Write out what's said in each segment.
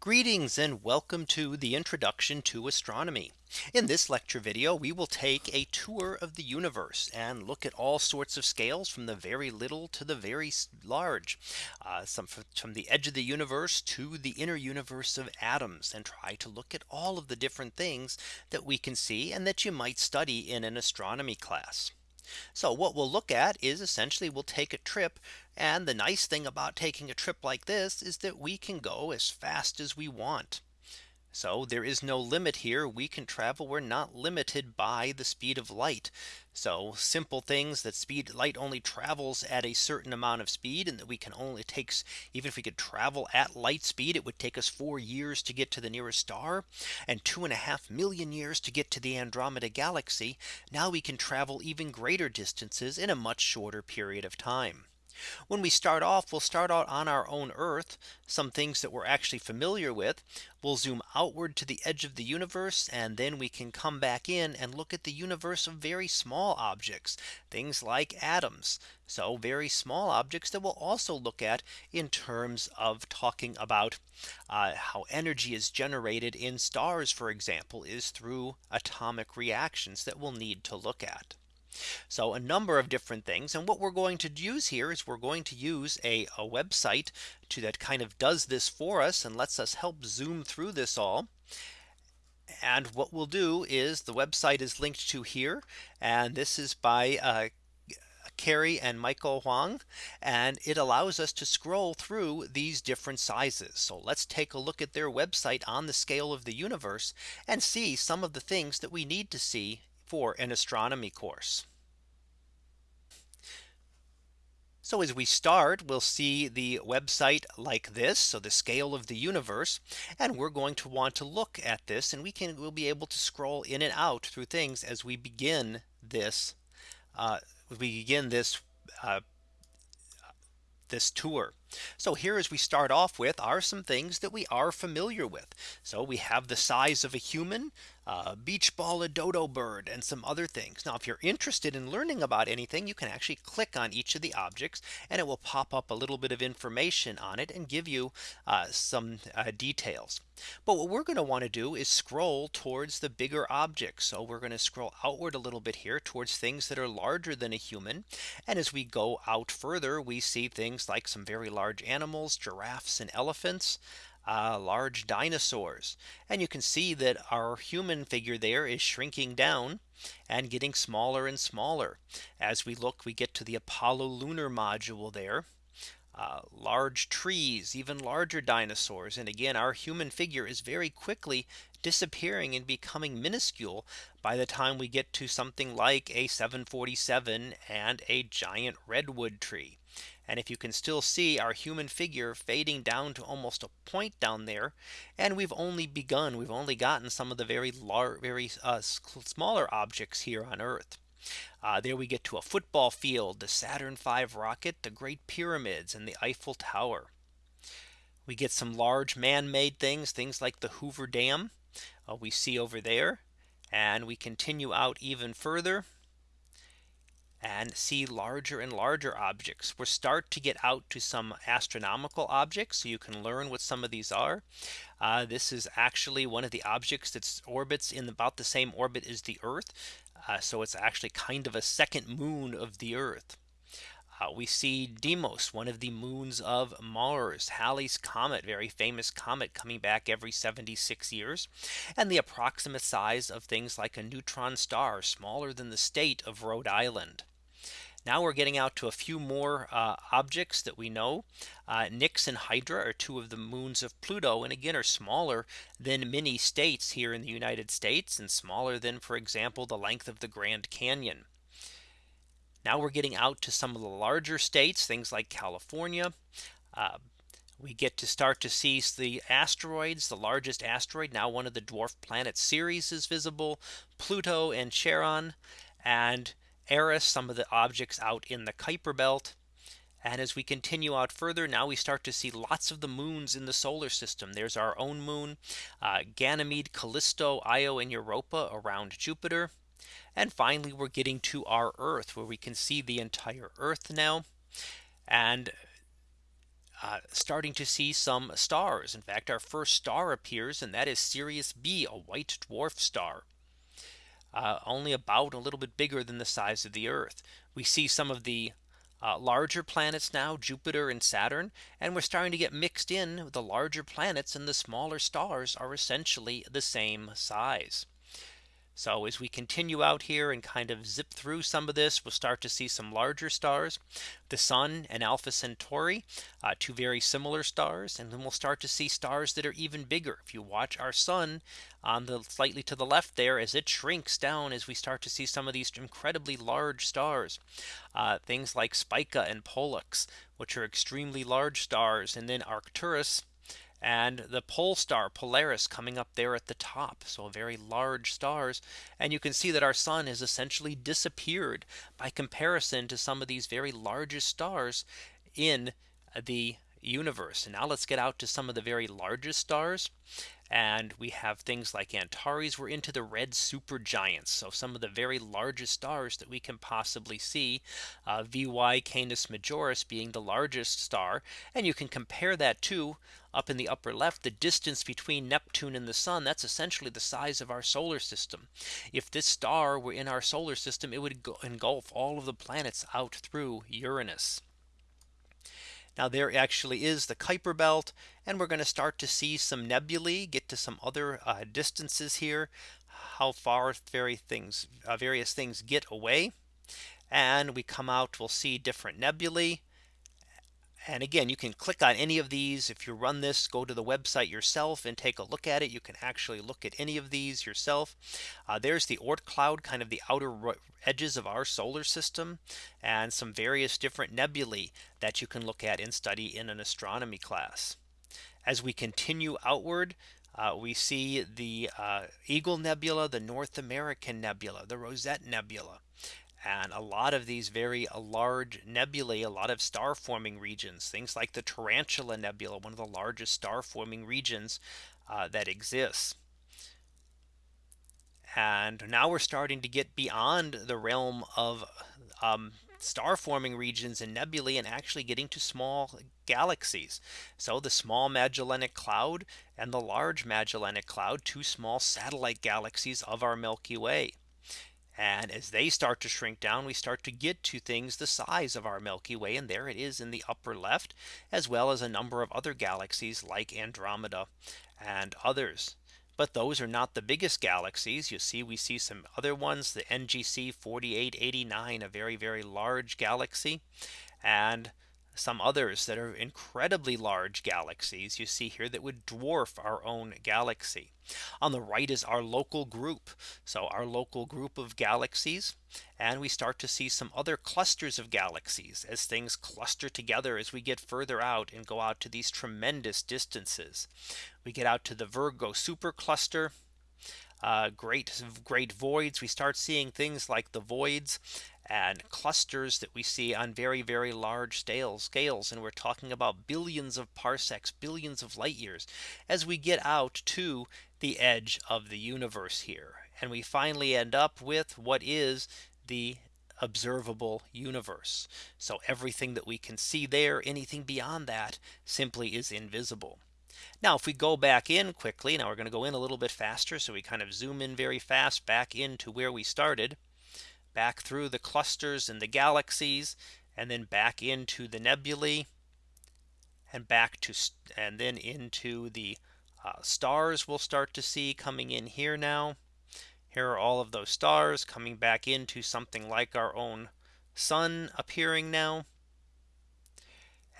Greetings and welcome to the introduction to astronomy. In this lecture video, we will take a tour of the universe and look at all sorts of scales from the very little to the very large. Uh, some from the edge of the universe to the inner universe of atoms and try to look at all of the different things that we can see and that you might study in an astronomy class. So what we'll look at is essentially we'll take a trip. And the nice thing about taking a trip like this is that we can go as fast as we want. So there is no limit here. We can travel. We're not limited by the speed of light. So simple things that speed light only travels at a certain amount of speed and that we can only takes even if we could travel at light speed, it would take us four years to get to the nearest star and two and a half million years to get to the Andromeda galaxy. Now we can travel even greater distances in a much shorter period of time. When we start off, we'll start out on our own Earth, some things that we're actually familiar with. We'll zoom outward to the edge of the universe, and then we can come back in and look at the universe of very small objects, things like atoms. So very small objects that we'll also look at in terms of talking about uh, how energy is generated in stars, for example, is through atomic reactions that we'll need to look at. So a number of different things. And what we're going to use here is we're going to use a, a website to that kind of does this for us and lets us help zoom through this all. And what we'll do is the website is linked to here. And this is by uh, Cary and Michael Huang. And it allows us to scroll through these different sizes. So let's take a look at their website on the scale of the universe and see some of the things that we need to see for an astronomy course. So as we start, we'll see the website like this. So the scale of the universe. And we're going to want to look at this and we can we'll be able to scroll in and out through things as we begin this uh, we begin this uh, this tour. So here as we start off with are some things that we are familiar with. So we have the size of a human, uh, beach ball, a dodo bird, and some other things. Now, if you're interested in learning about anything, you can actually click on each of the objects and it will pop up a little bit of information on it and give you uh, some uh, details. But what we're going to want to do is scroll towards the bigger objects. So we're going to scroll outward a little bit here towards things that are larger than a human. And as we go out further, we see things like some very large animals, giraffes and elephants uh, large dinosaurs. And you can see that our human figure there is shrinking down and getting smaller and smaller. As we look, we get to the Apollo lunar module there. Uh, large trees, even larger dinosaurs. And again, our human figure is very quickly disappearing and becoming minuscule by the time we get to something like a 747 and a giant redwood tree. And if you can still see our human figure fading down to almost a point down there. And we've only begun we've only gotten some of the very large very uh, smaller objects here on Earth. Uh, there we get to a football field, the Saturn V rocket, the Great Pyramids and the Eiffel Tower. We get some large man-made things, things like the Hoover Dam uh, we see over there. And we continue out even further and see larger and larger objects. We'll start to get out to some astronomical objects. So you can learn what some of these are. Uh, this is actually one of the objects that orbits in about the same orbit as the Earth. Uh, so it's actually kind of a second moon of the Earth. Uh, we see Deimos, one of the moons of Mars, Halley's Comet, very famous comet coming back every 76 years, and the approximate size of things like a neutron star, smaller than the state of Rhode Island. Now we're getting out to a few more uh, objects that we know. Uh, Nix and Hydra are two of the moons of Pluto and again are smaller than many states here in the United States and smaller than for example the length of the Grand Canyon. Now we're getting out to some of the larger states, things like California. Uh, we get to start to see the asteroids, the largest asteroid, now one of the dwarf planet Ceres is visible, Pluto and Charon, and Eris, some of the objects out in the Kuiper belt. And as we continue out further, now we start to see lots of the moons in the solar system. There's our own moon, uh, Ganymede, Callisto, Io, and Europa around Jupiter. And finally, we're getting to our Earth where we can see the entire Earth now. And uh, starting to see some stars. In fact, our first star appears and that is Sirius B, a white dwarf star. Uh, only about a little bit bigger than the size of the Earth. We see some of the uh, larger planets now Jupiter and Saturn and we're starting to get mixed in the larger planets and the smaller stars are essentially the same size. So as we continue out here and kind of zip through some of this, we'll start to see some larger stars, the sun and Alpha Centauri, uh, two very similar stars. And then we'll start to see stars that are even bigger. If you watch our sun on the slightly to the left there as it shrinks down as we start to see some of these incredibly large stars, uh, things like Spica and Pollux, which are extremely large stars. And then Arcturus and the pole star Polaris coming up there at the top. So very large stars. And you can see that our sun has essentially disappeared by comparison to some of these very largest stars in the universe. And now let's get out to some of the very largest stars. And we have things like Antares. We're into the red supergiants. So some of the very largest stars that we can possibly see uh, VY Canis Majoris being the largest star. And you can compare that to up in the upper left the distance between Neptune and the sun that's essentially the size of our solar system. If this star were in our solar system it would engulf all of the planets out through Uranus. Now there actually is the Kuiper belt and we're going to start to see some nebulae get to some other uh, distances here how far very things uh, various things get away. And we come out we'll see different nebulae and again, you can click on any of these. If you run this, go to the website yourself and take a look at it. You can actually look at any of these yourself. Uh, there's the Oort cloud, kind of the outer edges of our solar system and some various different nebulae that you can look at and study in an astronomy class. As we continue outward, uh, we see the uh, Eagle Nebula, the North American Nebula, the Rosette Nebula and a lot of these very uh, large nebulae, a lot of star forming regions, things like the Tarantula Nebula, one of the largest star forming regions uh, that exists. And now we're starting to get beyond the realm of um, star forming regions and nebulae and actually getting to small galaxies. So the small Magellanic Cloud and the large Magellanic Cloud, two small satellite galaxies of our Milky Way. And as they start to shrink down, we start to get to things the size of our Milky Way. And there it is in the upper left, as well as a number of other galaxies like Andromeda and others. But those are not the biggest galaxies. You see, we see some other ones, the NGC 4889, a very, very large galaxy. And some others that are incredibly large galaxies you see here that would dwarf our own galaxy. On the right is our local group. So our local group of galaxies. And we start to see some other clusters of galaxies as things cluster together as we get further out and go out to these tremendous distances. We get out to the Virgo supercluster uh, great great voids we start seeing things like the voids and clusters that we see on very, very large scales scales. And we're talking about billions of parsecs, billions of light years as we get out to the edge of the universe here. And we finally end up with what is the observable universe. So everything that we can see there, anything beyond that simply is invisible. Now, if we go back in quickly, now we're going to go in a little bit faster. So we kind of zoom in very fast back into where we started back through the clusters and the galaxies and then back into the nebulae and back to and then into the uh, stars we'll start to see coming in here now. Here are all of those stars coming back into something like our own sun appearing now.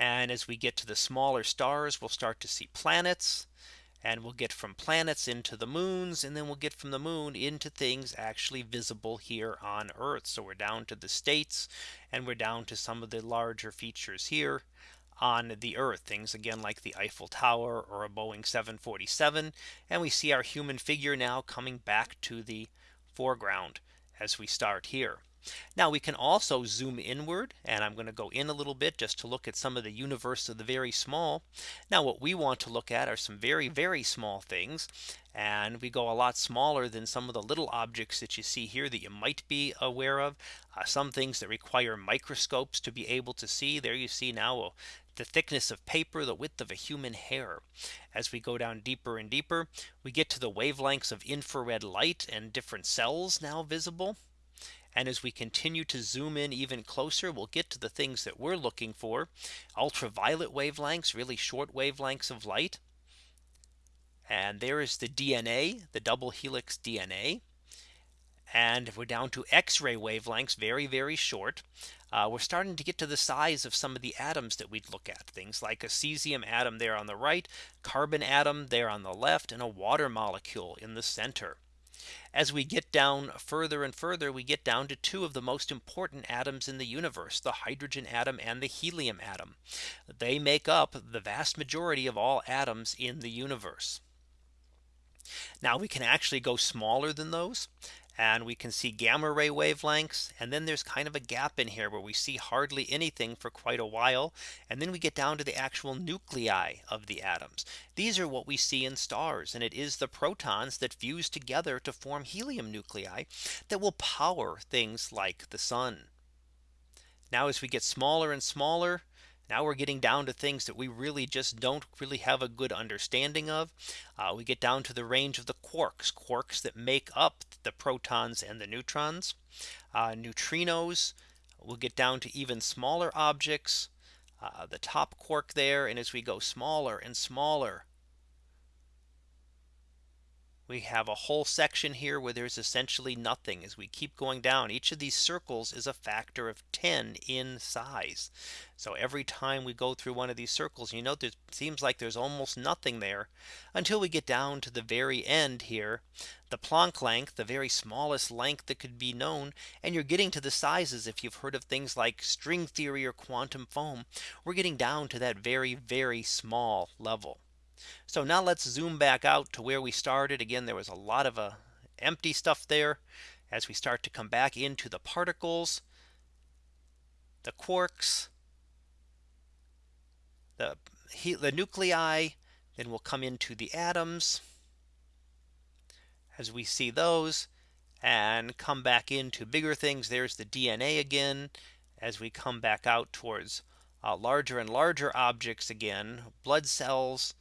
And as we get to the smaller stars, we'll start to see planets and we'll get from planets into the moons and then we'll get from the moon into things actually visible here on Earth. So we're down to the states and we're down to some of the larger features here on the Earth things again like the Eiffel Tower or a Boeing 747 and we see our human figure now coming back to the foreground as we start here. Now we can also zoom inward and I'm going to go in a little bit just to look at some of the universe of the very small. Now what we want to look at are some very, very small things. And we go a lot smaller than some of the little objects that you see here that you might be aware of. Uh, some things that require microscopes to be able to see there you see now uh, the thickness of paper, the width of a human hair. As we go down deeper and deeper, we get to the wavelengths of infrared light and different cells now visible. And as we continue to zoom in even closer, we'll get to the things that we're looking for. Ultraviolet wavelengths, really short wavelengths of light. And there is the DNA, the double helix DNA. And if we're down to X-ray wavelengths, very, very short. Uh, we're starting to get to the size of some of the atoms that we'd look at things like a cesium atom there on the right, carbon atom there on the left, and a water molecule in the center. As we get down further and further, we get down to two of the most important atoms in the universe, the hydrogen atom and the helium atom. They make up the vast majority of all atoms in the universe. Now we can actually go smaller than those and we can see gamma ray wavelengths. And then there's kind of a gap in here where we see hardly anything for quite a while. And then we get down to the actual nuclei of the atoms. These are what we see in stars. And it is the protons that fuse together to form helium nuclei that will power things like the sun. Now as we get smaller and smaller, now we're getting down to things that we really just don't really have a good understanding of. Uh, we get down to the range of the quarks, quarks that make up the protons and the neutrons, uh, neutrinos. We'll get down to even smaller objects, uh, the top quark there. And as we go smaller and smaller, we have a whole section here where there's essentially nothing as we keep going down. Each of these circles is a factor of 10 in size. So every time we go through one of these circles, you know, it seems like there's almost nothing there until we get down to the very end here. The Planck length, the very smallest length that could be known. And you're getting to the sizes if you've heard of things like string theory or quantum foam. We're getting down to that very, very small level. So now let's zoom back out to where we started. Again, there was a lot of uh, empty stuff there. As we start to come back into the particles, the quarks, the, the nuclei, then we'll come into the atoms as we see those and come back into bigger things. There's the DNA again as we come back out towards uh, larger and larger objects again, blood cells,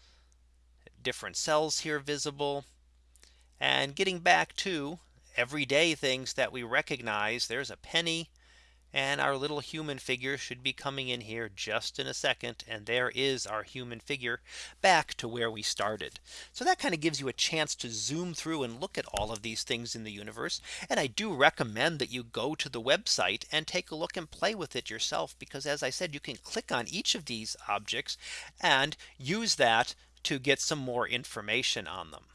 different cells here visible. And getting back to everyday things that we recognize, there's a penny. And our little human figure should be coming in here just in a second. And there is our human figure back to where we started. So that kind of gives you a chance to zoom through and look at all of these things in the universe. And I do recommend that you go to the website and take a look and play with it yourself. Because as I said, you can click on each of these objects and use that to get some more information on them.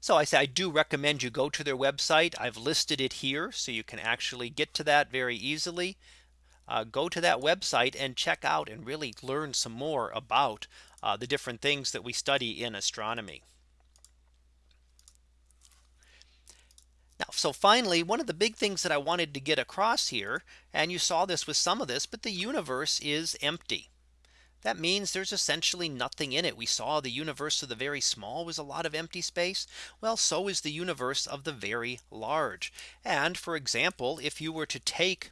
So I say I do recommend you go to their website. I've listed it here so you can actually get to that very easily. Uh, go to that website and check out and really learn some more about uh, the different things that we study in astronomy. Now, so finally, one of the big things that I wanted to get across here, and you saw this with some of this, but the universe is empty. That means there's essentially nothing in it. We saw the universe of the very small was a lot of empty space. Well, so is the universe of the very large. And for example, if you were to take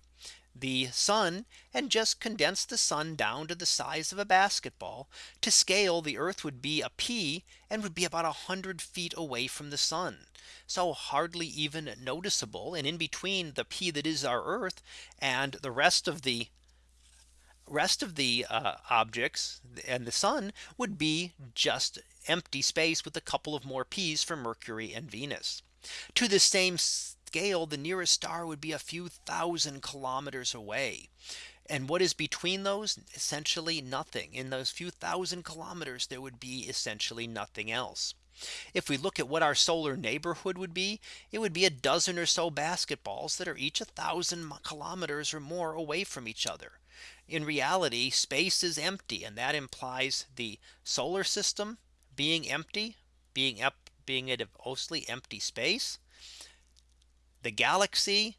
the sun and just condense the sun down to the size of a basketball to scale the earth would be a pea and would be about a hundred feet away from the sun. So hardly even noticeable and in between the pea that is our earth and the rest of the rest of the uh, objects and the sun would be just empty space with a couple of more peas for Mercury and Venus. To the same scale, the nearest star would be a few thousand kilometers away. And what is between those? Essentially nothing. In those few thousand kilometers, there would be essentially nothing else. If we look at what our solar neighborhood would be, it would be a dozen or so basketballs that are each a thousand kilometers or more away from each other in reality space is empty and that implies the solar system being empty being up being a mostly empty space The galaxy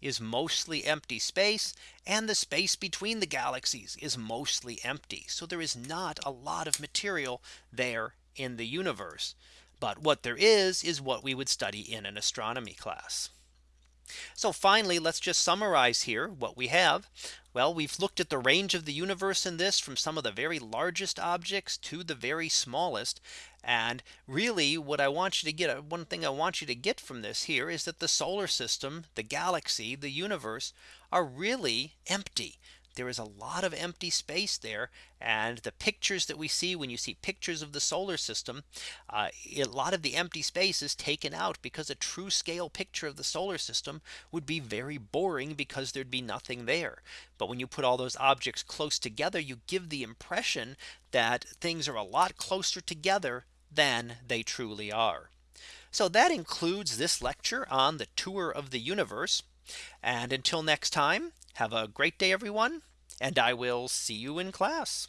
is mostly empty space and the space between the galaxies is mostly empty. So there is not a lot of material there in the universe. But what there is is what we would study in an astronomy class. So finally, let's just summarize here what we have. Well, we've looked at the range of the universe in this from some of the very largest objects to the very smallest. And really what I want you to get one thing I want you to get from this here is that the solar system, the galaxy, the universe are really empty. There is a lot of empty space there. And the pictures that we see when you see pictures of the solar system, uh, a lot of the empty space is taken out because a true scale picture of the solar system would be very boring because there'd be nothing there. But when you put all those objects close together, you give the impression that things are a lot closer together than they truly are. So that includes this lecture on the tour of the universe. And until next time, have a great day, everyone. And I will see you in class.